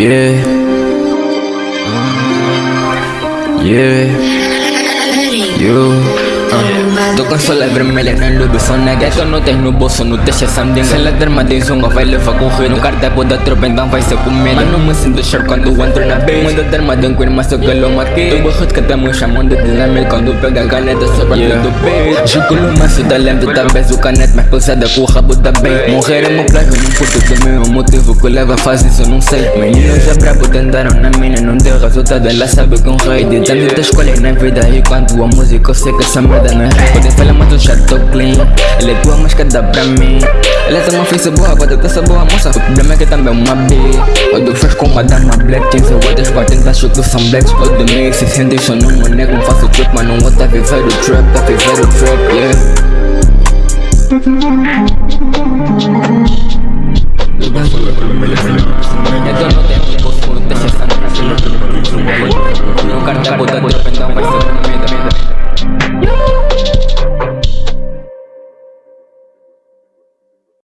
Yeah. Yeah. Uh. Tô com sola vermelha na lube, só na gueto Não tens no bolso, não deixa sandinga Se ela derma tem zunga, vai levar correr No cardápio da tropa, então vai ser comer Mas não me sinto sharp quando entro na base Manda derma de um queer, mas eu que lo matei Tô barrado que estamos chamando de dinamite Quando pega a caneta, só pra yeah. do peito Juculo maço da lente, talvez o canete Mais pulsada com o rabo da bem Morrer é meu plano, não curto do meu motivo Que leva a fazer isso, não sei Meninos já brabo tentaram na mina Não deu resultado, ela sabe que um rei De tanto te escolhe na vida E quando a música, eu sei que essa merda não é فلا ما تنشر تقلين اللي تقوى مش كداب رمي لازم ما في سبوها بدك تسبوها موسى قدامك تنبه مبي ودك فيش كوم مدام ما بلاك تنسى واتش بعدين تشوك تو سم بلاكس قدامي 600 شنو منك مفاصل تريب ما نو وات في فيرو تريب في فيرو تريب يا Yo no te